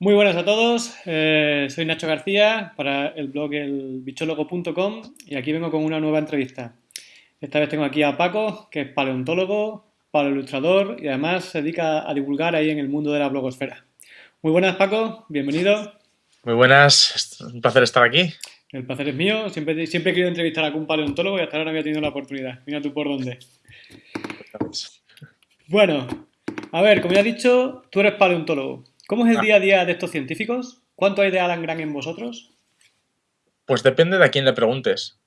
Muy buenas a todos, eh, soy Nacho García para el blog elbichólogo.com y aquí vengo con una nueva entrevista. Esta vez tengo aquí a Paco, que es paleontólogo, paleoilustrador y además se dedica a divulgar ahí en el mundo de la blogosfera. Muy buenas Paco, bienvenido. Muy buenas, un placer estar aquí. El placer es mío, siempre, siempre he querido entrevistar a algún paleontólogo y hasta ahora no había tenido la oportunidad. Mira tú por dónde. Bueno, a ver, como ya he dicho, tú eres paleontólogo. ¿Cómo es el ah. día a día de estos científicos? ¿Cuánto hay de Alan Grant en vosotros? Pues depende de a quién le preguntes.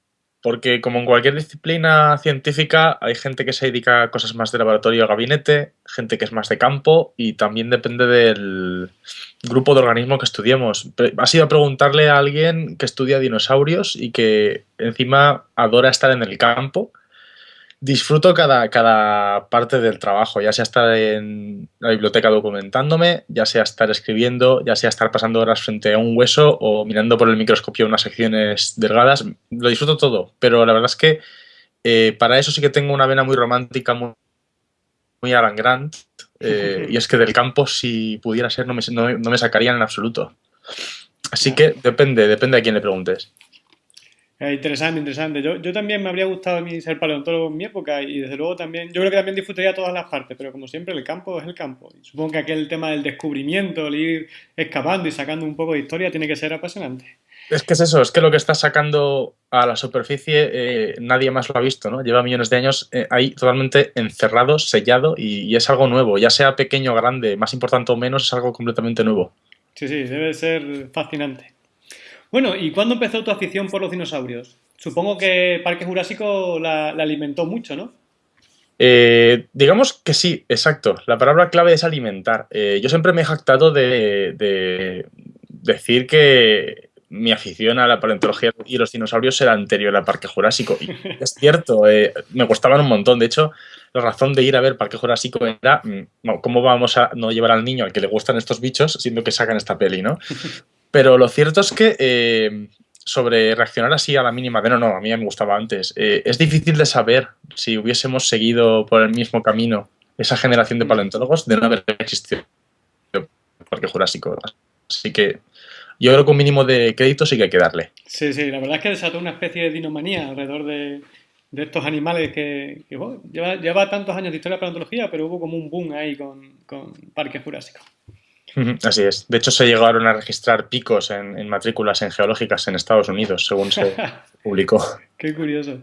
Porque como en cualquier disciplina científica hay gente que se dedica a cosas más de laboratorio o gabinete, gente que es más de campo y también depende del grupo de organismo que estudiemos. Ha sido preguntarle a alguien que estudia dinosaurios y que encima adora estar en el campo disfruto cada, cada parte del trabajo, ya sea estar en la biblioteca documentándome, ya sea estar escribiendo, ya sea estar pasando horas frente a un hueso o mirando por el microscopio unas secciones delgadas. Lo disfruto todo, pero la verdad es que eh, para eso sí que tengo una vena muy romántica, muy, muy Alan Grant, eh, y es que del campo, si pudiera ser, no me, no, no me sacarían en absoluto. Así que depende, depende a quién le preguntes. Eh, interesante, interesante. Yo, yo también me habría gustado a mí ser paleontólogo en mi época y desde luego también, yo creo que también disfrutaría todas las partes, pero como siempre el campo es el campo. Y supongo que aquel tema del descubrimiento, el ir excavando y sacando un poco de historia tiene que ser apasionante. Es que es eso, es que lo que está sacando a la superficie eh, nadie más lo ha visto, ¿no? Lleva millones de años eh, ahí totalmente encerrado, sellado y, y, es algo nuevo, ya sea pequeño o grande, más importante o menos, es algo completamente nuevo. Sí, sí, debe ser fascinante. Bueno, ¿y cuándo empezó tu afición por los dinosaurios? Supongo que Parque Jurásico la, alimentó mucho, ¿no? Eh, digamos que sí, exacto. La palabra clave es alimentar. Eh, yo siempre me he jactado de, decir que mi afición a la paleontología y los dinosaurios era anterior al Parque Jurásico. Y es cierto, eh, me gustaban un montón. De hecho, la razón de ir a ver Parque Jurásico era mm, cómo vamos a no llevar al niño al que le gustan estos bichos, siendo que sacan esta peli, ¿no? Pero lo cierto es que eh, sobre reaccionar así a la mínima de no, no, a mí me gustaba antes, eh, es difícil de saber si hubiésemos seguido por el mismo camino esa generación de paleontólogos de no haber existido el Parque Jurásico. Así que yo creo que un mínimo de crédito sí que hay que darle. Sí, sí, la verdad es que desató una especie de dinomanía alrededor de, de estos animales que, lleva, tantos años de historia de paleontología, pero hubo como un boom ahí con, con Parque Jurásico. Así es. De hecho, se llegaron a registrar picos en, matrículas en geológicas en Estados Unidos, según se publicó. Qué curioso.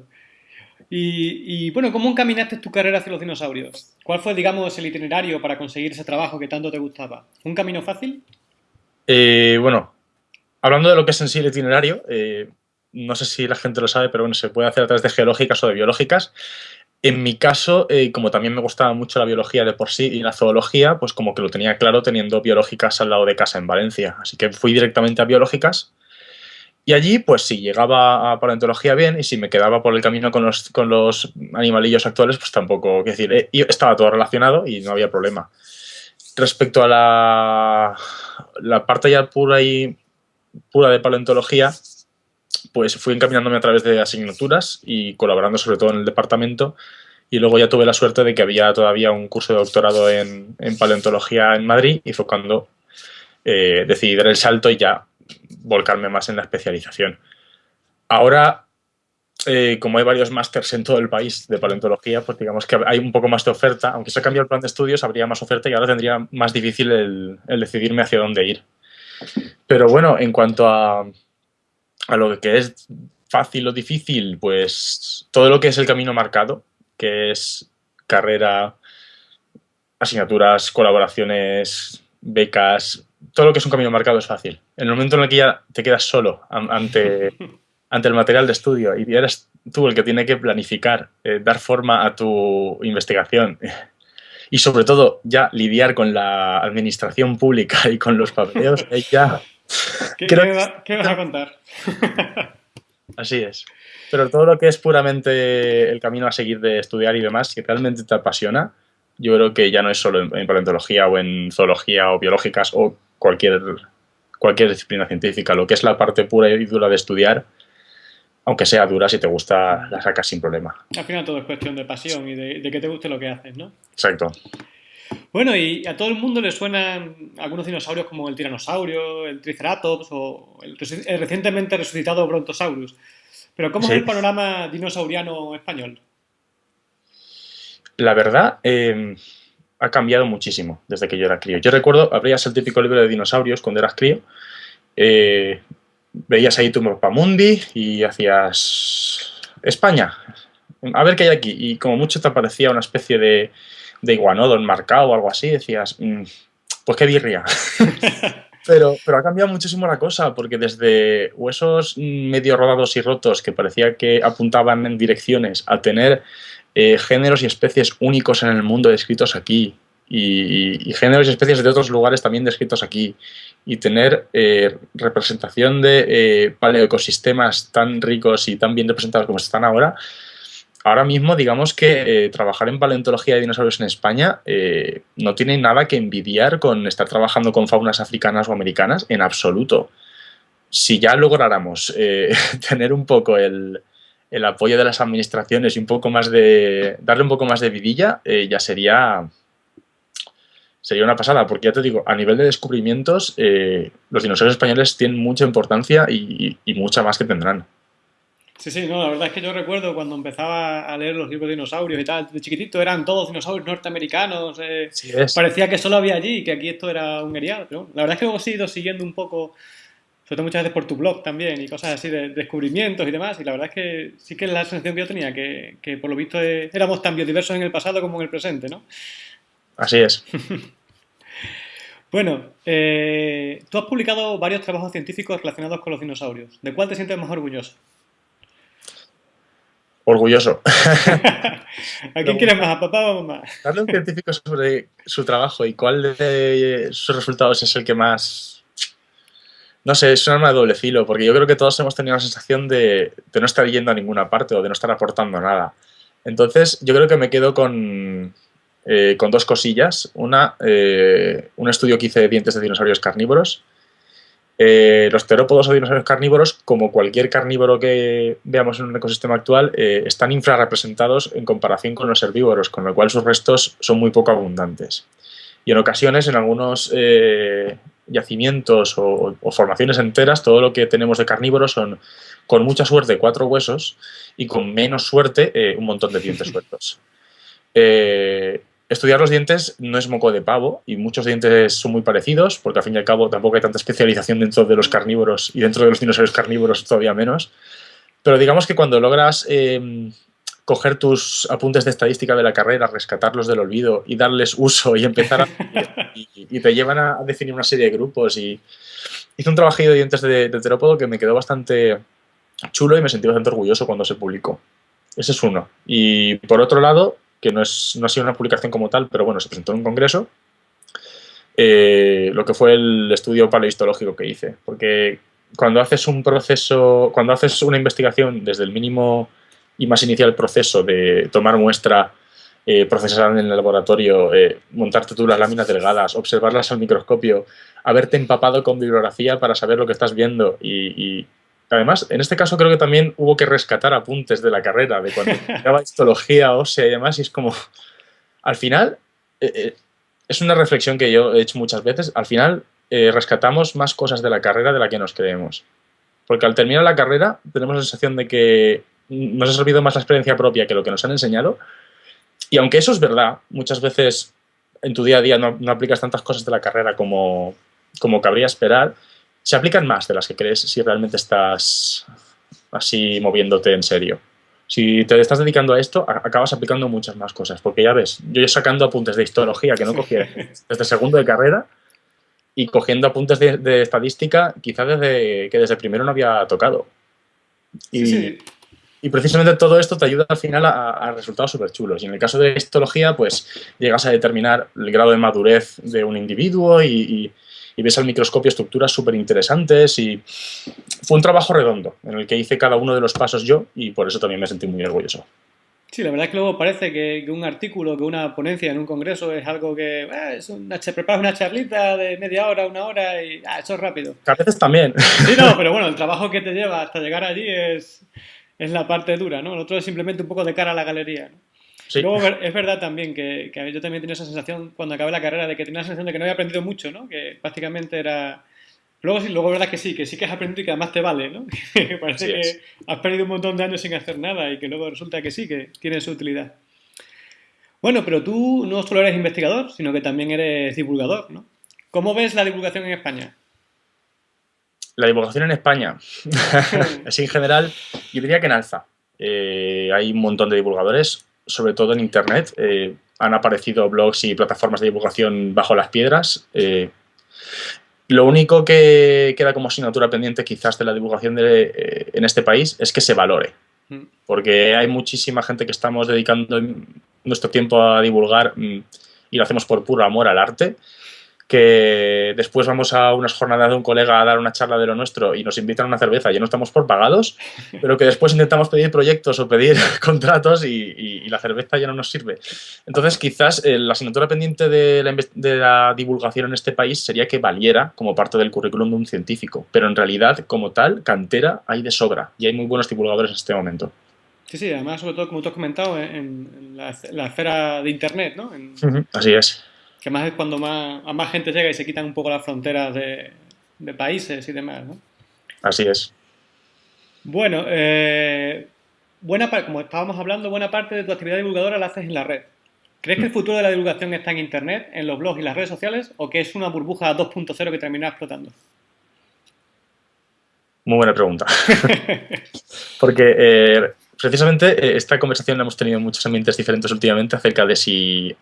Y, bueno, ¿cómo encaminaste tu carrera hacia los dinosaurios? ¿Cuál fue, digamos, el itinerario para conseguir ese trabajo que tanto te gustaba? ¿Un camino fácil? Eh, bueno, hablando de lo que es en sí el itinerario, eh, no sé si la gente lo sabe, pero bueno, se puede hacer a través de geológicas o de biológicas. En mi caso, eh, como también me gustaba mucho la biología de por sí y la zoología, pues como que lo tenía claro teniendo biológicas al lado de casa en Valencia. Así que fui directamente a biológicas y allí, pues si llegaba a paleontología bien y si me quedaba por el camino con los, con los animalillos actuales, pues tampoco, es decir, eh, estaba todo relacionado y no había problema. Respecto a la, la parte ya pura y pura de paleontología, pues fui encaminándome a través de asignaturas y colaborando sobre todo en el departamento y luego ya tuve la suerte de que había todavía un curso de doctorado en, paleontología en Madrid y fue cuando eh, decidí dar el salto y ya volcarme más en la especialización. Ahora, eh, como hay varios másters en todo el país de paleontología, pues digamos que hay un poco más de oferta. Aunque se ha cambiado el plan de estudios, habría más oferta y ahora tendría más difícil el decidirme hacia dónde ir. Pero bueno, en cuanto a, a lo que es fácil o difícil, pues todo lo que es el camino marcado, que es carrera, asignaturas, colaboraciones, becas, todo lo que es un camino marcado es fácil. En el momento en el que ya te quedas solo ante, ante el material de estudio y eres tú el que tiene que planificar, eh, dar forma a tu investigación y sobre todo ya lidiar con la administración pública y con los papeleos, ya ¿Qué, vas a contar? Así es. Pero todo lo que es puramente el camino a seguir de estudiar y demás, si realmente te apasiona, yo creo que ya no es solo en, paleontología o en zoología o biológicas o cualquier, cualquier disciplina científica. Lo que es la parte pura y dura de estudiar, aunque sea dura, si te gusta, la sacas sin problema. Al final todo es cuestión de pasión y de, de que te guste lo que haces, ¿no? Exacto. Bueno, y a todo el mundo le suenan algunos dinosaurios como el tiranosaurio, el triceratops o el, recientemente resucitado brontosaurus. Pero ¿cómo es el panorama dinosauriano español? La verdad, em, ha cambiado muchísimo desde que yo era crío. Yo recuerdo, abrías el típico libro de dinosaurios cuando eras crío, eh, veías ahí tu mapa mundi y hacías España, a ver qué hay aquí. Y como mucho te aparecía una especie de, de iguanodo enmarcado o algo así, decías, mm, pues qué birria. pero, pero ha cambiado muchísimo la cosa, porque desde huesos medio rodados y rotos que parecía que apuntaban en direcciones a tener eh, géneros y especies únicos en el mundo descritos aquí, y, géneros y especies de otros lugares también descritos aquí, y tener eh, representación de eh, paleoecosistemas tan ricos y tan bien representados como están ahora, ahora mismo digamos que eh, trabajar en paleontología de dinosaurios en España eh, no tiene nada que envidiar con estar trabajando con faunas africanas o americanas en absoluto. Si ya lográramos eh, tener un poco el, apoyo de las administraciones y un poco más de darle un poco más de vidilla, ya sería sería una pasada, porque ya te digo, a nivel de descubrimientos, los dinosaurios españoles tienen mucha importancia y mucha más que tendrán. Sí, sí, no, la verdad es que yo recuerdo cuando empezaba a leer los libros de dinosaurios y tal, de chiquitito eran todos dinosaurios norteamericanos, eh, parecía que solo había allí y que aquí esto era un erial, pero la verdad es que luego he ido siguiendo un poco, sobre todo muchas veces por tu blog también y cosas así de, descubrimientos y demás, y la verdad es que sí que es la sensación que yo tenía, que, que por lo visto eh, éramos tan biodiversos en el pasado como en el presente, ¿no? Así es. bueno, eh, tú has publicado varios trabajos científicos relacionados con los dinosaurios. ¿De cuál te sientes más orgulloso? Orgulloso. ¿A quién quieres más, a papá o a mamá? Darle un científico sobre su trabajo y cuál de sus resultados es el que más... No sé, es un arma de doble filo, porque yo creo que todos hemos tenido la sensación de, no estar yendo a ninguna parte o de no estar aportando nada. Entonces, yo creo que me quedo con, eh, con dos cosillas. Una, eh, un estudio que hice de dientes de dinosaurios carnívoros, eh, los terópodos o dinosaurios carnívoros, como cualquier carnívoro que veamos en un ecosistema actual, eh, están infrarrepresentados en comparación con los herbívoros, con lo cual sus restos son muy poco abundantes. Y en ocasiones, en algunos eh, yacimientos o, formaciones enteras, todo lo que tenemos de carnívoros son, con mucha suerte, cuatro huesos y con menos suerte, un montón de dientes sueltos. Estudiar los dientes no es moco de pavo y muchos dientes son muy parecidos porque al fin y al cabo tampoco hay tanta especialización dentro de los carnívoros y dentro de los dinosaurios carnívoros todavía menos. Pero digamos que cuando logras em, coger tus apuntes de estadística de la carrera, rescatarlos del olvido y darles uso y empezar a... y, te llevan a definir una serie de grupos y hice un trabajillo de dientes de, de terópodo que me quedó bastante chulo y me sentí bastante orgulloso cuando se publicó. Ese es uno. Y por otro lado, que no, es, no ha sido una publicación como tal, pero bueno, se presentó en un congreso, eh, lo que fue el estudio paleohistológico que hice. Porque cuando haces un proceso, cuando haces una investigación desde el mínimo y más inicial proceso de tomar muestra, eh, procesar en el laboratorio, eh, montarte tú las láminas delgadas, observarlas al microscopio, haberte empapado con bibliografía para saber lo que estás viendo y Además, en este caso creo que también hubo que rescatar apuntes de la carrera, de cuando estudiaba histología ósea y demás, y es como, al final, eh, eh, es una reflexión que yo he hecho muchas veces, al final eh, rescatamos más cosas de la carrera de la que nos creemos. Porque al terminar la carrera tenemos la sensación de que nos ha servido más la experiencia propia que lo que nos han enseñado, y aunque eso es verdad, muchas veces en tu día a día no, aplicas tantas cosas de la carrera como, como cabría esperar, se aplican más de las que crees si realmente estás así moviéndote en serio. Si te estás dedicando a esto, acabas aplicando muchas más cosas, porque ya ves, yo sacando apuntes de histología que no cogía desde segundo de carrera y cogiendo apuntes de, estadística quizás desde que desde primero no había tocado. Y, y precisamente todo esto te ayuda al final a, resultados súper chulos. Y en el caso de histología, pues llegas a determinar el grado de madurez de un individuo y y ves al microscopio estructuras súper interesantes y fue un trabajo redondo en el que hice cada uno de los pasos yo y por eso también me sentí muy orgulloso. Sí, la verdad es que luego parece que, un artículo, que una ponencia en un congreso es algo que eh, es una, preparas una charlita de media hora, una hora y ah, eso es rápido. a veces también. Sí, no, pero bueno, el trabajo que te lleva hasta llegar allí es, es la parte dura, ¿no? El otro es simplemente un poco de cara a la galería. Luego es verdad también que, yo también tenía esa sensación cuando acabé la carrera de que tenía la sensación de que no había aprendido mucho, ¿no? Que prácticamente era... Luego sí, luego es verdad que sí, que sí que has aprendido y que además te vale, ¿no? Que parece que has perdido un montón de años sin hacer nada y que luego resulta que sí, que tiene su utilidad. Bueno, pero tú no solo eres investigador, sino que también eres divulgador, ¿no? ¿Cómo ves la divulgación en España? La divulgación en España, así en general, yo diría que en alza. Eh, hay un montón de divulgadores, sobre todo en Internet. Eh, han aparecido blogs y plataformas de divulgación bajo las piedras. Eh, lo único que queda como asignatura pendiente quizás de la divulgación en este país es que se valore. Mm. Porque hay muchísima gente que estamos dedicando nuestro tiempo a divulgar mm, y lo hacemos por puro amor al arte que después vamos a unas jornadas de un colega a dar una charla de lo nuestro y nos invitan a una cerveza, ya no estamos por pagados, pero que después intentamos pedir proyectos o pedir contratos y, la cerveza ya no nos sirve. Entonces, quizás eh, la asignatura pendiente de la, de la, divulgación en este país sería que valiera como parte del currículum de un científico, pero en realidad, como tal, cantera hay de sobra y hay muy buenos divulgadores en este momento. Sí, sí, además, sobre todo, como tú has comentado, en, la, esfera de Internet, ¿no? Así es. Que más es cuando más, a más gente llega y se quitan un poco las fronteras de, países y demás, ¿no? Así es. Bueno, eh, buena como estábamos hablando, buena parte de tu actividad divulgadora la haces en la red. ¿Crees que el mm. futuro de la divulgación está en Internet, en los blogs y las redes sociales, o que es una burbuja 2.0 que termina explotando? Muy buena pregunta. Porque eh, precisamente eh, esta conversación la hemos tenido en muchos ambientes diferentes últimamente acerca de si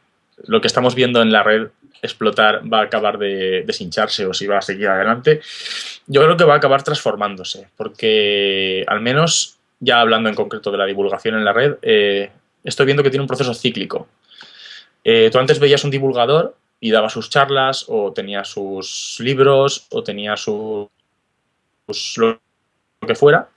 lo que estamos viendo en la red explotar va a acabar de deshincharse o si va a seguir adelante, yo creo que va a acabar transformándose, porque al menos, ya hablando en concreto de la divulgación en la red, eh, estoy viendo que tiene un proceso cíclico. Eh, tú antes veías un divulgador y daba sus charlas, o tenía sus libros, o tenía sus, lo que fuera,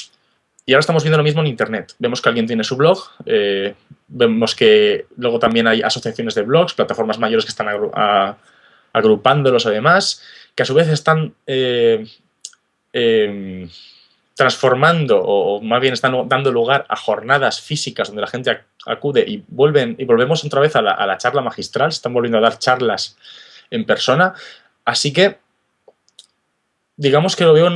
y ahora estamos viendo lo mismo en Internet. Vemos que alguien tiene su blog, eh, vemos que luego también hay asociaciones de blogs, plataformas mayores que están agrupándolos además, que a su vez están eh, em, transformando o, más bien están dando lugar a jornadas físicas donde la gente acude y, vuelven, y volvemos otra vez a la, a la charla magistral, se están volviendo a dar charlas en persona. Así que digamos que lo veo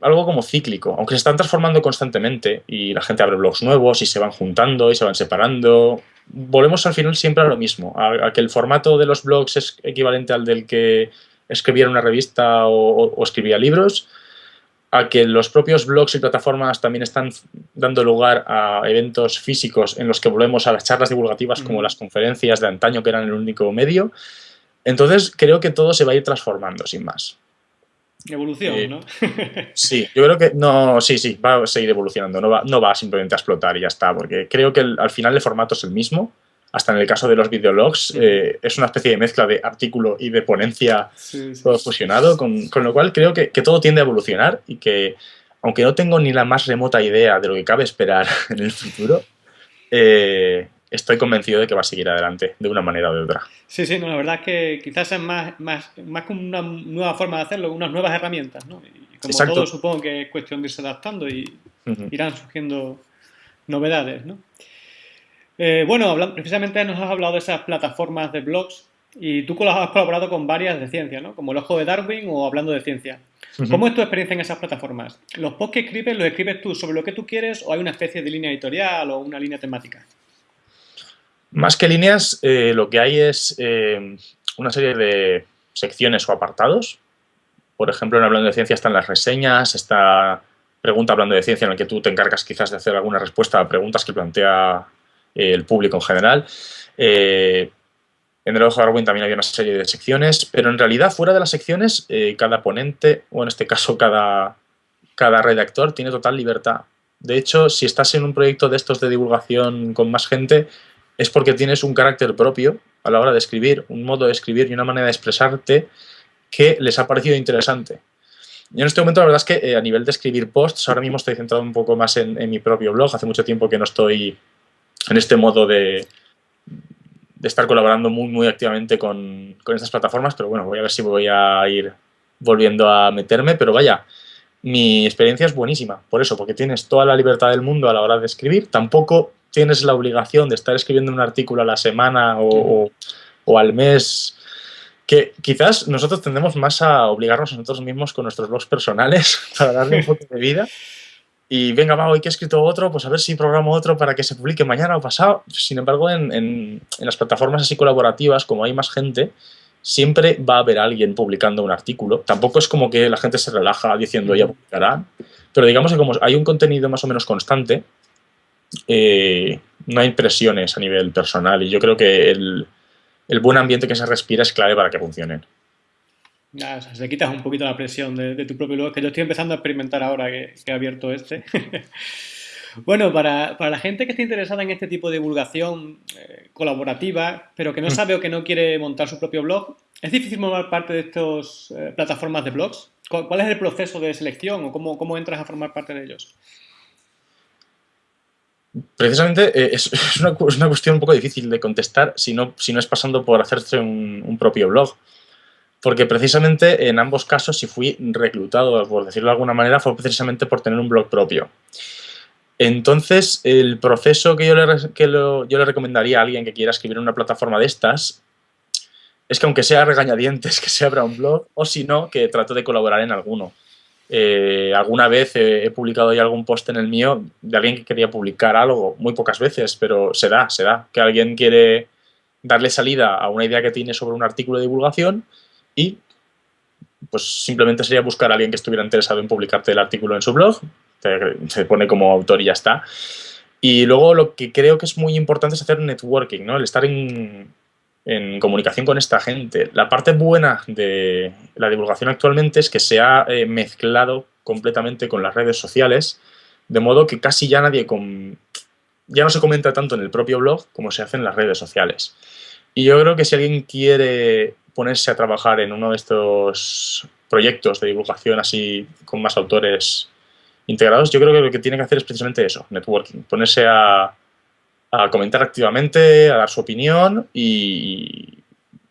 algo como cíclico, aunque se están transformando constantemente y la gente abre blogs nuevos y se van juntando y se van separando. Volvemos al final siempre a lo mismo, a, que el formato de los blogs es equivalente al del que escribía una revista o, escribía libros, a que los propios blogs y plataformas también están dando lugar a eventos físicos en los que volvemos a las charlas divulgativas como las conferencias de antaño que eran el único medio. Entonces creo que todo se va a ir transformando sin más. Evolución, eh, ¿no? sí, yo creo que no, sí, sí, va a seguir evolucionando, no va, no va simplemente a explotar y ya está, porque creo que al final el formato es el mismo, hasta en el caso de los videologs, eh, es una especie de mezcla de artículo y de ponencia todo fusionado, con, lo cual creo que, todo tiende a evolucionar y que, aunque no tengo ni la más remota idea de lo que cabe esperar en el futuro, eh, estoy convencido de que va a seguir adelante de una manera o de otra. Sí, sí, no, la verdad es que quizás es más, más, más como una nueva forma de hacerlo, unas nuevas herramientas, ¿no? Y como todo supongo que es cuestión de irse adaptando y irán surgiendo novedades, ¿no? Eh, bueno, precisamente nos has hablado de esas plataformas de blogs y tú has colaborado con varias de ciencia, ¿no? Como el Ojo de Darwin o Hablando de Ciencia. ¿Cómo es tu experiencia en esas plataformas? ¿Los posts que escribes los escribes tú sobre lo que tú quieres o hay una especie de línea editorial o una línea temática? Más que líneas, eh, lo que hay es eh, una serie de secciones o apartados. Por ejemplo, en Hablando de Ciencia están las reseñas, está Pregunta Hablando de Ciencia, en el que tú te encargas quizás de hacer alguna respuesta a preguntas que plantea eh, el público en general. en el Ojo de Darwin también hay una serie de secciones, pero en realidad fuera de las secciones, cada ponente, o en este caso cada, cada redactor, tiene total libertad. De hecho, si estás en un proyecto de estos de divulgación con más gente, es porque tienes un carácter propio a la hora de escribir, un modo de escribir y una manera de expresarte que les ha parecido interesante. Yo en este momento la verdad es que eh, a nivel de escribir posts, ahora mismo estoy centrado un poco más en, mi propio blog. Hace mucho tiempo que no estoy en este modo de, de estar colaborando muy, muy activamente con, con, estas plataformas, pero bueno, voy a ver si voy a ir volviendo a meterme, pero vaya, mi experiencia es buenísima, por eso, porque tienes toda la libertad del mundo a la hora de escribir, tampoco tienes la obligación de estar escribiendo un artículo a la semana o, al mes, que quizás nosotros tendemos más a obligarnos a nosotros mismos con nuestros blogs personales para darle un poco de vida. Y venga, va, hoy que he escrito otro, pues a ver si programo otro para que se publique mañana o pasado. Sin embargo, en, en las plataformas así colaborativas, como hay más gente, siempre va a haber alguien publicando un artículo. Tampoco es como que la gente se relaja diciendo ya publicará, pero digamos que como hay un contenido más o menos constante, eh, no hay presiones a nivel personal y yo creo que el, buen ambiente que se respira es clave para que funcionen. Ya, o sea, se quitas un poquito la presión de, tu propio blog, que yo estoy empezando a experimentar ahora que, he abierto este. bueno, para, la gente que esté interesada en este tipo de divulgación eh, colaborativa, pero que no mm. sabe o que no quiere montar su propio blog, ¿es difícil formar parte de estas eh, plataformas de blogs? ¿Cuál es el proceso de selección o cómo, cómo entras a formar parte de ellos? Precisamente eh, es, una, cuestión un poco difícil de contestar si no, si no es pasando por hacerse un, propio blog. Porque precisamente en ambos casos, si fui reclutado, por decirlo de alguna manera, fue precisamente por tener un blog propio. Entonces, el proceso que yo le, que yo le recomendaría a alguien que quiera escribir en una plataforma de estas es que aunque sea regañadientes, que se abra un blog, o si no, que trato de colaborar en alguno. Eh, alguna vez he, publicado ya algún post en el mío de alguien que quería publicar algo, muy pocas veces, pero se da, se da, que alguien quiere darle salida a una idea que tiene sobre un artículo de divulgación y pues simplemente sería buscar a alguien que estuviera interesado en publicarte el artículo en su blog, se pone como autor y ya está. Y luego lo que creo que es muy importante es hacer networking, ¿no? El estar en, en comunicación con esta gente. La parte buena de la divulgación actualmente es que se ha eh, mezclado completamente con las redes sociales, de modo que casi ya nadie con... ya no se comenta tanto en el propio blog como se hace en las redes sociales. Y yo creo que si alguien quiere ponerse a trabajar en uno de estos proyectos de divulgación así con más autores integrados, yo creo que lo que tiene que hacer es precisamente eso, networking, ponerse a, a comentar activamente, a dar su opinión y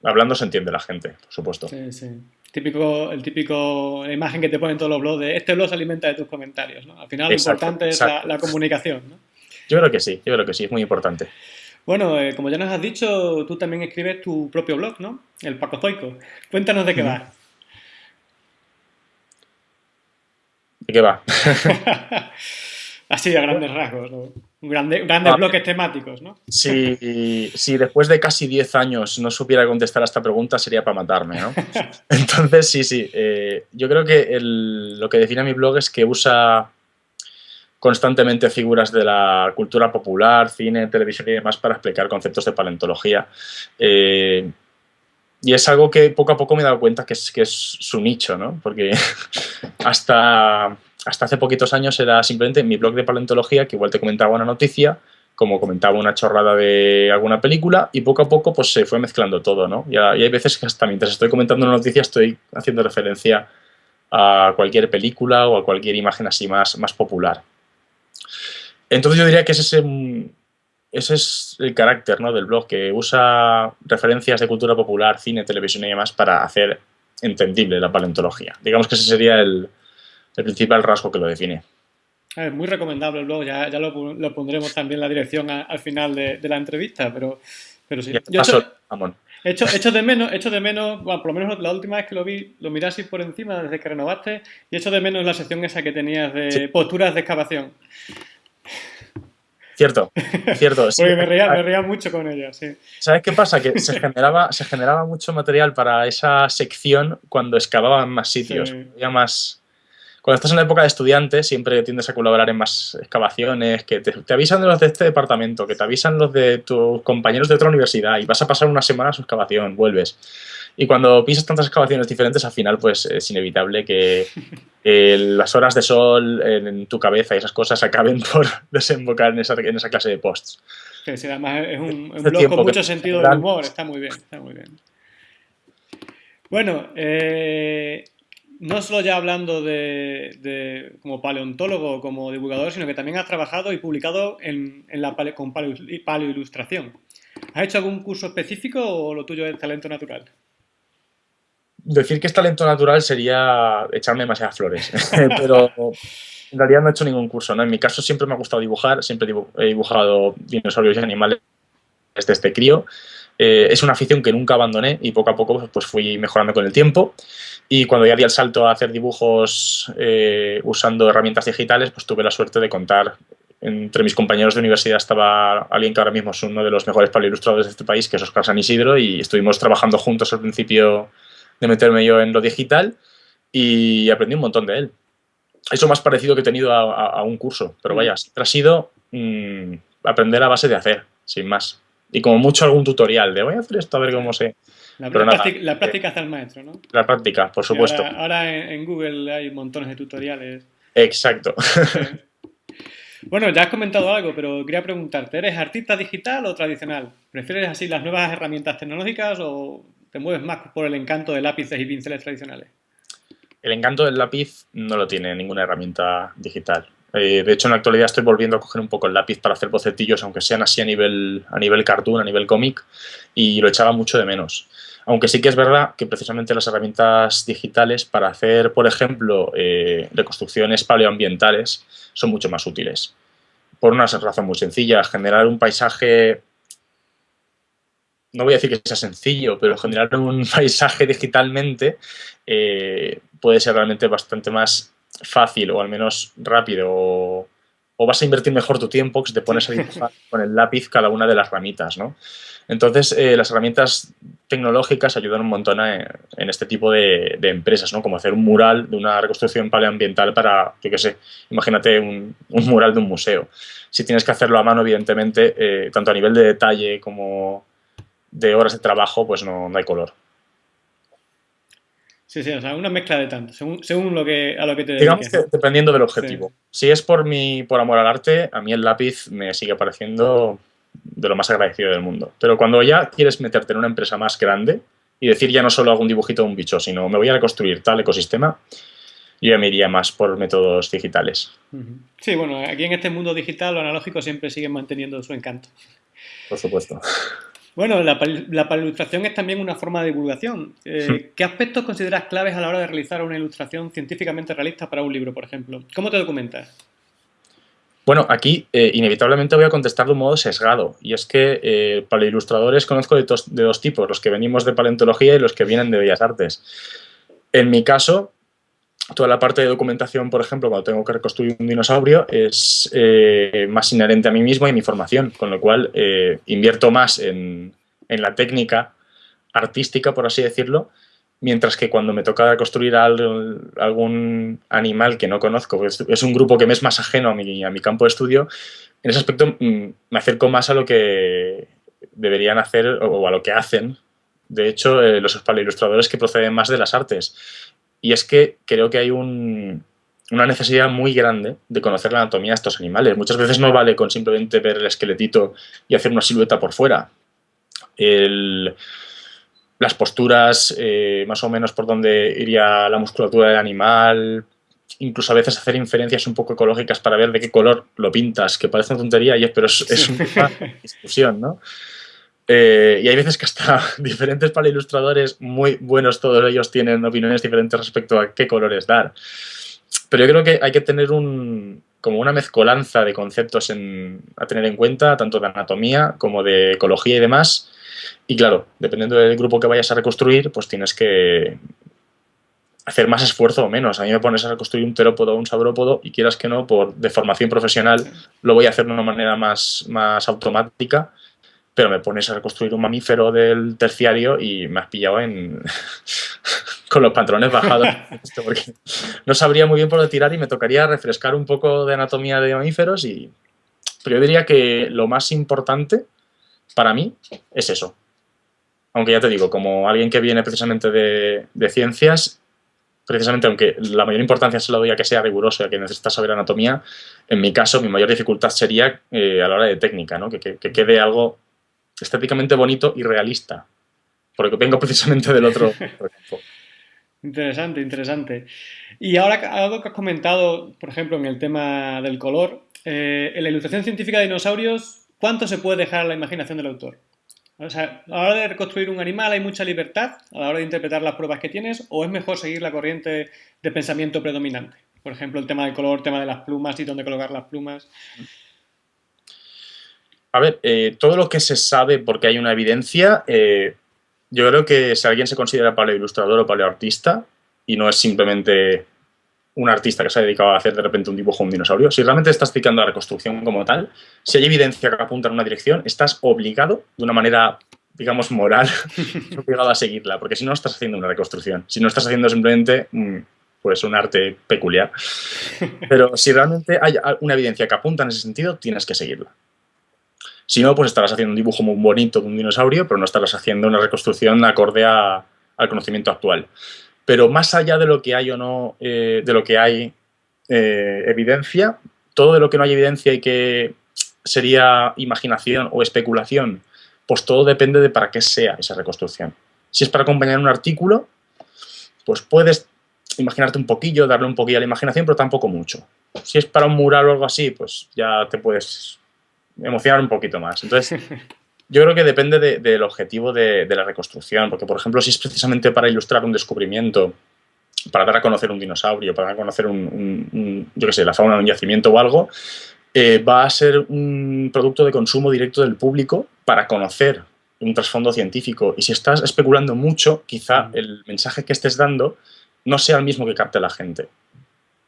hablando se entiende la gente, por supuesto. Sí, sí. Típico, el típico imagen que te ponen todos los blogs de este blog se alimenta de tus comentarios, ¿no? Al final lo importante es la, comunicación, ¿no? Yo creo que sí, yo creo que sí, es muy importante. Bueno, eh, como ya nos has dicho, tú también escribes tu propio blog, ¿no? El Paco Zoico. Cuéntanos de qué va. ¿De qué va? Así a grandes rasgos, ¿no? grandes ah, bloques temáticos, ¿no? Si, si, después de casi 10 años no supiera contestar a esta pregunta sería para matarme, ¿no? Entonces, sí, sí. Eh, yo creo que lo que define mi blog es que usa constantemente figuras de la cultura popular, cine, televisión y demás para explicar conceptos de paleontología. Eh, y es algo que poco a poco me he dado cuenta que es, que es su nicho, ¿no? Porque hasta hasta hace poquitos años era simplemente mi blog de paleontología, que igual te comentaba una noticia, como comentaba una chorrada de alguna película, y poco a poco pues se fue mezclando todo, ¿no? Y, hay veces que hasta mientras estoy comentando una noticia estoy haciendo referencia a cualquier película o a cualquier imagen así más, más popular. Entonces yo diría que ese, ese es el carácter ¿no? del blog, que usa referencias de cultura popular, cine, televisión y demás para hacer entendible la paleontología. Digamos que ese sería el, el principal rasgo que lo define. Es muy recomendable el blog, ya, lo, pondremos también la dirección al final de, la entrevista, pero, pero sí. Yo hecho, hecho, de menos, hecho de menos por lo menos la última vez que lo vi, lo miré así por encima desde que renovaste, y hecho de menos la sección esa que tenías de posturas de excavación. Cierto, cierto. Porque me reía, mucho con ella, sí. ¿Sabes qué pasa? Que se generaba, se generaba mucho material para esa sección cuando excavaban más sitios, había más cuando estás en la época de estudiante, siempre tiendes a colaborar en más excavaciones, que te, avisan de los de este departamento, que te avisan los de tus compañeros de otra universidad y vas a pasar una semana a su excavación, vuelves. Y cuando pisas tantas excavaciones diferentes, al final pues es inevitable que las horas de sol en, tu cabeza y esas cosas acaben por desembocar en esa, en esa clase de posts. Sí, además es un, un blog con mucho sentido del humor, está muy bien, está muy bien. Bueno, eh, no solo ya hablando de, como paleontólogo, como divulgador, sino que también has trabajado y publicado en, la con paleoilustración. ¿Has hecho algún curso específico o lo tuyo es talento natural? Decir que es talento natural sería echarme demasiadas flores, pero En realidad no he hecho ningún curso, ¿no? En mi caso siempre me ha gustado dibujar, siempre he dibujado dinosaurios y animales desde este crío. Eh, es una afición que nunca abandoné y poco a poco pues fui mejorando con el tiempo. Y cuando ya di el salto a hacer dibujos eh, usando herramientas digitales, pues tuve la suerte de contar entre mis compañeros de universidad estaba alguien que ahora mismo es uno de los mejores paleilustradores de este país, que es Oscar San Isidro, y estuvimos trabajando juntos al principio de meterme yo en lo digital y aprendí un montón de él. Eso más parecido que he tenido a, un curso, pero vaya, ha sido mm, aprender a base de hacer, sin más. Y como mucho algún tutorial de voy a hacer esto a ver cómo sé. La, práctica, la práctica hace al maestro, ¿no? La práctica, por supuesto. Ahora, en, Google hay montones de tutoriales. Exacto. Bueno, ya has comentado algo, pero quería preguntarte, ¿eres artista digital o tradicional? ¿Prefieres así las nuevas herramientas tecnológicas o te mueves más por el encanto de lápices y pinceles tradicionales? El encanto del lápiz no lo tiene ninguna herramienta digital. Eh, de hecho, en la actualidad estoy volviendo a coger un poco el lápiz para hacer bocetillos, aunque sean así a nivel, a nivel cartoon, a nivel cómic, y lo echaba mucho de menos. Aunque sí que es verdad que precisamente las herramientas digitales para hacer, por ejemplo, eh, reconstrucciones paleoambientales son mucho más útiles. Por una razón muy sencilla, generar un paisaje, no voy a decir que sea sencillo, pero generar un paisaje digitalmente eh, puede ser realmente bastante más fácil o al menos rápido o, vas a invertir mejor tu tiempo si te pones a dibujar con el lápiz cada una de las ramitas, ¿no? Entonces, eh, las herramientas tecnológicas ayudan un montón en este tipo de, empresas, ¿no? Como hacer un mural de una reconstrucción paleoambiental para, yo qué sé, imagínate un, mural de un museo. Si tienes que hacerlo a mano, evidentemente, eh, tanto a nivel de detalle como de horas de trabajo, pues no, hay color. Sí, sí, o sea, una mezcla de tanto, según, lo que, a lo que te Digamos que dependiendo del objetivo. Si es por mi, por amor al arte, a mí el lápiz me sigue pareciendo de lo más agradecido del mundo. Pero cuando ya quieres meterte en una empresa más grande y decir ya no solo hago un dibujito de un bicho, sino me voy a reconstruir tal ecosistema, yo ya me iría más por métodos digitales. Sí, bueno, aquí en este mundo digital lo analógico siempre sigue manteniendo su encanto. Por supuesto. Bueno, la, la es también una forma de divulgación. Eh, ¿Qué aspectos consideras claves a la hora de realizar una ilustración científicamente realista para un libro, por ejemplo? ¿Cómo te documentas? Bueno, aquí eh, inevitablemente voy a contestar de un modo sesgado, y es que eh, para ilustradores conozco de, dos tipos, los que venimos de paleontología y los que vienen de Bellas Artes. En mi caso, toda la parte de documentación, por ejemplo, cuando tengo que reconstruir un dinosaurio, es eh, más inherente a mí mismo y a mi formación, con lo cual invierto más en, en la técnica artística, por así decirlo, mientras que cuando me toca construir algún animal que no conozco, pues es un grupo que me es más ajeno a mi, a mi campo de estudio, en ese aspecto mm, me acerco más a lo que deberían hacer o a lo que hacen, de hecho, eh, los ilustradores que proceden más de las artes. Y es que creo que hay una necesidad muy grande de conocer la anatomía de estos animales. Muchas veces no vale con simplemente ver el esqueletito y hacer una silueta por fuera. El, las posturas, eh, más o menos por donde iría la musculatura del animal, incluso a veces hacer inferencias un poco ecológicas para ver de qué color lo pintas, que parece una tontería, pero es, una discusión, ¿no? Eh, y hay veces que hasta diferentes para ilustradores muy buenos, todos ellos tienen opiniones diferentes respecto a qué colores dar. Pero yo creo que hay que tener un, como una mezcolanza de conceptos a tener en cuenta, tanto de anatomía como de ecología y demás, y claro, dependiendo del grupo que vayas a reconstruir, pues tienes que hacer más esfuerzo o menos. A mí me pones a reconstruir un terópodo o un saurópodo y quieras que no, por deformación profesional, lo voy a hacer de una manera más, más automática, pero me pones a reconstruir un mamífero del terciario y me has pillado en... con los pantalones bajados. porque no sabría muy bien por dónde tirar y me tocaría refrescar un poco de anatomía de mamíferos y... Pero yo diría que lo más importante para mí es eso. Aunque ya te digo, como alguien que viene precisamente de, ciencias, precisamente aunque la mayor importancia se la doy a que sea riguroso y a que necesita saber anatomía, en mi caso mi mayor dificultad sería eh, a la hora de técnica, ¿no? que, quede algo estéticamente bonito y realista, porque vengo precisamente del otro Interesante, interesante. Y ahora algo que has comentado, por ejemplo, en el tema del color, eh, en la ilustración científica de dinosaurios ¿Cuánto se puede dejar a la imaginación del autor? O sea, a la hora de reconstruir un animal hay mucha libertad a la hora de interpretar las pruebas que tienes o es mejor seguir la corriente de pensamiento predominante? Por ejemplo, el tema del color, el tema de las plumas y dónde colocar las plumas. A ver, eh, todo lo que se sabe porque hay una evidencia, eh, yo creo que si alguien se considera paleoilustrador o paleoartista y no es simplemente un artista que se ha dedicado a hacer de repente un dibujo de un dinosaurio, si realmente estás dedicando a la reconstrucción como tal, si hay evidencia que apunta en una dirección, estás obligado, de una manera, digamos, moral, obligado a seguirla, porque si no estás haciendo una reconstrucción, si no estás haciendo simplemente mm, pues un arte peculiar. Pero si realmente hay una evidencia que apunta en ese sentido, tienes que seguirla. Si no, pues estarás haciendo un dibujo muy bonito de un dinosaurio, pero no estarás haciendo una reconstrucción acorde al conocimiento actual. Pero más allá de lo que hay o no, eh, de lo que hay eh, evidencia, todo de lo que no hay evidencia y que sería imaginación o especulación, pues todo depende de para qué sea esa reconstrucción. Si es para acompañar un artículo, pues puedes imaginarte un poquillo, darle un poquillo a la imaginación, pero tampoco mucho. Si es para un mural o algo así, pues ya te puedes emocionar un poquito más. Entonces, yo creo que depende del objetivo de, la reconstrucción, porque, por ejemplo, si es precisamente para ilustrar un descubrimiento, para dar a conocer un dinosaurio, para dar a conocer un, yo qué sé, la fauna de un yacimiento o algo, eh, va a ser un producto de consumo directo del público para conocer un trasfondo científico. Y si estás especulando mucho, quizá el mensaje que estés dando no sea el mismo que capte la gente.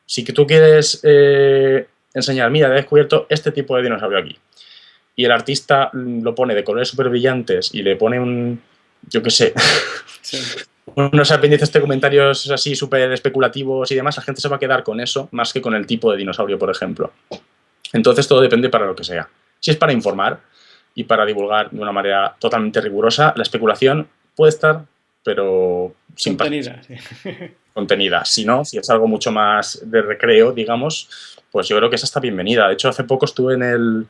Si que tú quieres eh, enseñar, mira, he descubierto este tipo de dinosaurio aquí, y el artista lo pone de colores súper brillantes y le pone un, yo qué sé, unos apéndices de comentarios así súper especulativos y demás, la gente se va a quedar con eso más que con el tipo de dinosaurio, por ejemplo. Entonces todo depende para lo que sea. Si es para informar y para divulgar de una manera totalmente rigurosa, la especulación puede estar, pero sin contenida. contenida. Si no, si es algo mucho más de recreo, digamos, pues yo creo que esa está bienvenida. De hecho, hace poco estuve en el,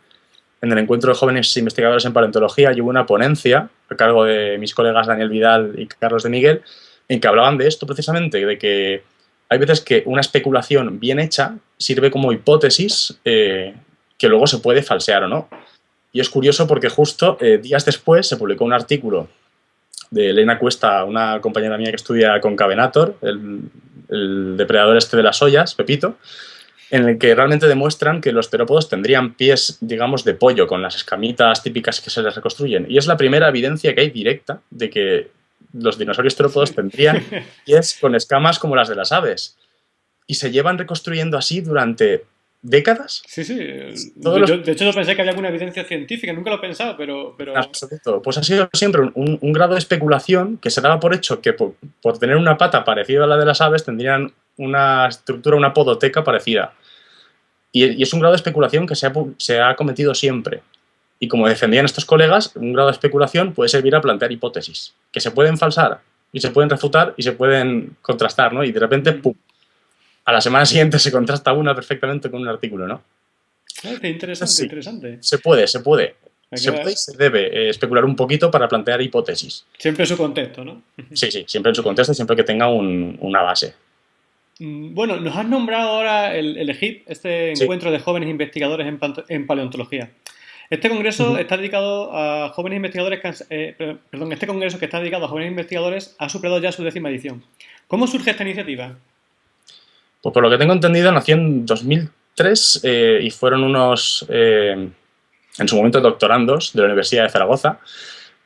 en el encuentro de jóvenes investigadores en paleontología y hubo una ponencia a cargo de mis colegas Daniel Vidal y Carlos de Miguel en que hablaban de esto precisamente, de que hay veces que una especulación bien hecha sirve como hipótesis eh, que luego se puede falsear o no. Y es curioso porque justo eh, días después se publicó un artículo de Elena Cuesta, una compañera mía que estudia con Cavenator, el, el depredador este de las ollas, Pepito, en el que realmente demuestran que los terópodos tendrían pies, digamos, de pollo, con las escamitas típicas que se les reconstruyen. Y es la primera evidencia que hay directa de que los dinosaurios terópodos tendrían pies con escamas como las de las aves. Y se llevan reconstruyendo así durante décadas. Sí, sí. de hecho, yo pensé que había alguna evidencia científica, nunca lo he pensado, pero... pero... Pues ha sido siempre un, grado de especulación que se daba por hecho que por, tener una pata parecida a la de las aves tendrían una estructura, una podoteca parecida. Y, es un grado de especulación que se ha, se ha cometido siempre. Y como defendían estos colegas, un grado de especulación puede servir a plantear hipótesis, que se pueden falsar y se pueden refutar y se pueden contrastar, ¿no? Y de repente, ¡pum! A la semana siguiente se contrasta una perfectamente con un artículo, ¿no? Ah, qué interesante, interesante. Se puede, se puede. Se puede y se debe eh, especular un poquito para plantear hipótesis. Siempre en su contexto, ¿no? Sí, sí, siempre en su contexto y siempre que tenga una base. Mm, bueno, nos has nombrado ahora el, el este encuentro de jóvenes investigadores en, paleontología. Este congreso está dedicado a jóvenes investigadores, eh, perdón, este congreso que está dedicado a jóvenes investigadores ha superado ya su décima edición. ¿Cómo surge esta iniciativa? Pues por lo que tengo entendido nació en 2003 eh, y fueron unos, eh, en su momento, doctorandos de la Universidad de Zaragoza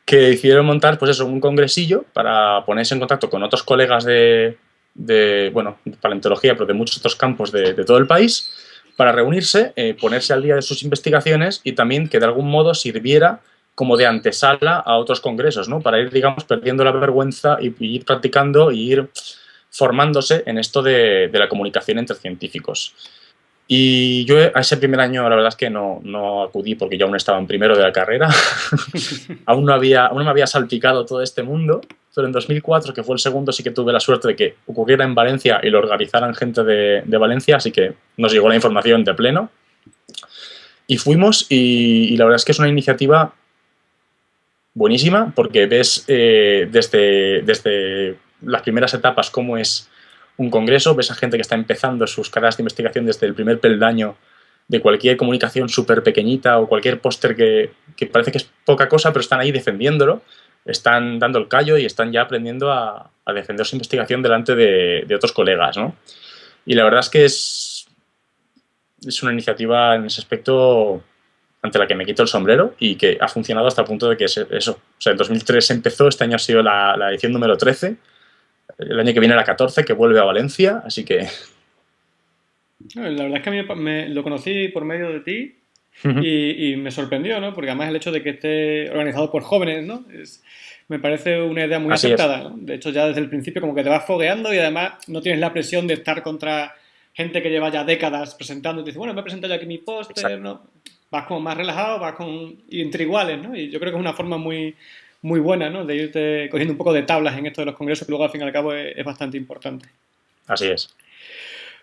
que hicieron montar pues eso, un congresillo para ponerse en contacto con otros colegas de, de, bueno, paleontología, pero de muchos otros campos de, todo el país, para reunirse, eh, ponerse al día de sus investigaciones y también que de algún modo sirviera como de antesala a otros congresos, ¿no? Para ir, digamos, perdiendo la vergüenza y, ir practicando y ir formándose en esto de, de la comunicación entre científicos. Y yo a ese primer año la verdad es que no, no acudí porque yo aún estaba en primero de la carrera. aún, no había, aún no me había salpicado todo este mundo. Pero en 2004, que fue el segundo, sí que tuve la suerte de que ocurriera en Valencia y lo organizaran gente de, de Valencia, así que nos llegó la información de pleno. Y fuimos y, la verdad es que es una iniciativa buenísima porque ves eh, desde, desde las primeras etapas cómo es un congreso, ves a gente que está empezando sus carreras de investigación desde el primer peldaño de cualquier comunicación súper pequeñita o cualquier póster que, parece que es poca cosa, pero están ahí defendiéndolo, están dando el callo y están ya aprendiendo a, defender su investigación delante de, otros colegas, ¿no? Y la verdad es que es, es una iniciativa en ese aspecto ante la que me quito el sombrero y que ha funcionado hasta el punto de que es eso. O sea, en 2003 empezó, este año ha sido la, edición número 13, el año que viene la 14, que vuelve a Valencia, así que... La verdad es que a mí me, lo conocí por medio de ti y, me sorprendió, ¿no? Porque además el hecho de que esté organizado por jóvenes, ¿no? me parece una idea muy aceptada, De hecho, ya desde el principio como que te vas fogueando y además no tienes la presión de estar contra gente que lleva ya décadas presentando y te dice, bueno, me he presentado ya aquí mi póster, ¿no? vas como más relajado, vas con, entre iguales, ¿no? Y yo creo que es una forma muy, muy buena, ¿no? De irte cogiendo un poco de tablas en esto de los congresos, que luego al fin y al cabo es, bastante importante. Así es.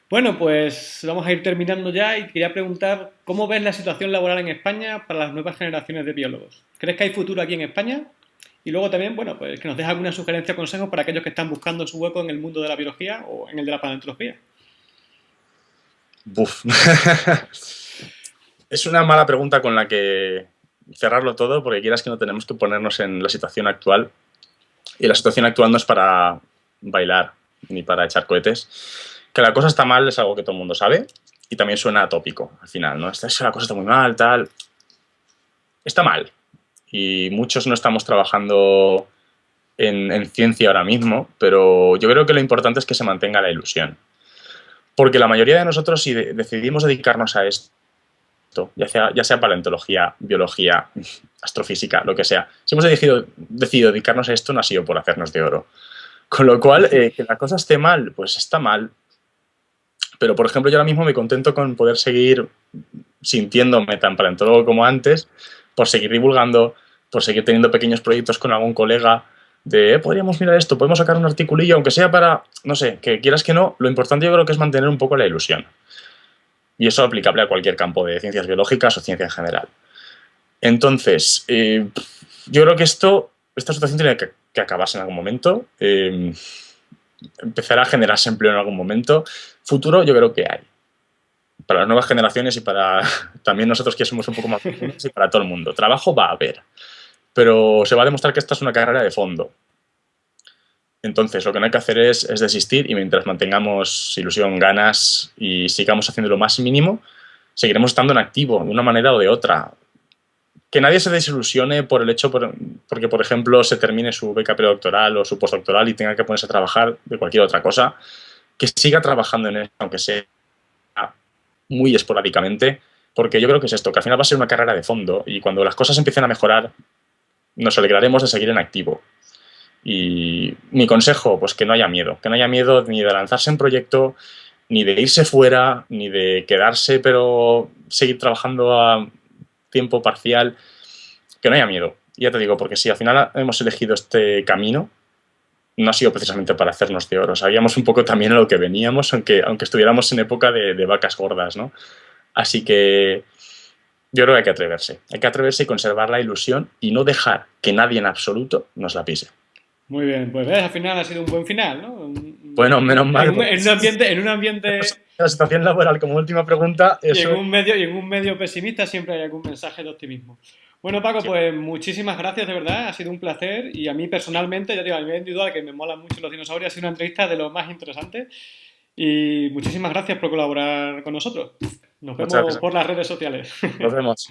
Bueno, pues vamos a ir terminando ya y quería preguntar cómo ves la situación laboral en España para las nuevas generaciones de biólogos. ¿Crees que hay futuro aquí en España? Y luego también, bueno, pues que nos dejes alguna sugerencia o consejo para aquellos que están buscando su hueco en el mundo de la biología o en el de la paleontología. Buf. es una mala pregunta con la que cerrarlo todo, porque quieras que no tenemos que ponernos en la situación actual. Y la situación actual no es para bailar ni para echar cohetes. Que la cosa está mal es algo que todo el mundo sabe y también suena atópico al final, ¿no? Esta, la cosa está muy mal, tal. Está mal. Y muchos no estamos trabajando en, en ciencia ahora mismo, pero yo creo que lo importante es que se mantenga la ilusión. Porque la mayoría de nosotros, si decidimos dedicarnos a esto, ya sea, ya sea paleontología, biología, astrofísica, lo que sea. Si hemos decidido, decidido dedicarnos a esto, no ha sido por hacernos de oro. Con lo cual, eh, que la cosa esté mal, pues está mal. Pero, por ejemplo, yo ahora mismo me contento con poder seguir sintiéndome tan paleontólogo como antes, por seguir divulgando, por seguir teniendo pequeños proyectos con algún colega, de eh, podríamos mirar esto, podemos sacar un articulillo, aunque sea para, no sé, que quieras que no, lo importante yo creo que es mantener un poco la ilusión. Y eso es aplicable a cualquier campo de ciencias biológicas o ciencia en general. Entonces, eh, yo creo que esto, esta situación tiene que, acabarse en algún momento. Eh, empezará a generarse empleo en algún momento. Futuro yo creo que hay. Para las nuevas generaciones y para también nosotros que somos un poco más y para todo el mundo. Trabajo va a haber. Pero se va a demostrar que esta es una carrera de fondo. Entonces, lo que no hay que hacer es, desistir y mientras mantengamos ilusión, ganas y sigamos haciendo lo más mínimo, seguiremos estando en activo de una manera o de otra. Que nadie se desilusione por el hecho, porque por ejemplo se termine su beca predoctoral o su postdoctoral y tenga que ponerse a trabajar de cualquier otra cosa, que siga trabajando en eso, aunque sea muy esporádicamente, porque yo creo que es esto, que al final va a ser una carrera de fondo y cuando las cosas empiecen a mejorar, nos alegraremos de seguir en activo. Y mi consejo, pues que no haya miedo, que no haya miedo ni de lanzarse en proyecto, ni de irse fuera, ni de quedarse pero seguir trabajando a tiempo parcial, que no haya miedo. Ya te digo, porque si al final hemos elegido este camino, no ha sido precisamente para hacernos de oro. Sabíamos un poco también a lo que veníamos, aunque, aunque estuviéramos en época de, de vacas gordas, ¿no? Así que yo creo que hay que atreverse. Hay que atreverse y conservar la ilusión y no dejar que nadie en absoluto nos la pise. Muy bien, pues ves, al final ha sido un buen final, ¿no? Bueno, menos mal. En un, ambiente, en un ambiente... La situación laboral, como última pregunta... Y, en un medio, y en un medio pesimista siempre hay algún mensaje de optimismo. Bueno, Paco, pues muchísimas gracias, de verdad. Ha sido un placer. Y a mí personalmente, ya digo, a nivel individual, que me molan mucho los dinosaurios, ha sido una entrevista de lo más interesante. Y muchísimas gracias por colaborar con nosotros. Nos vemos por las redes sociales. Nos vemos.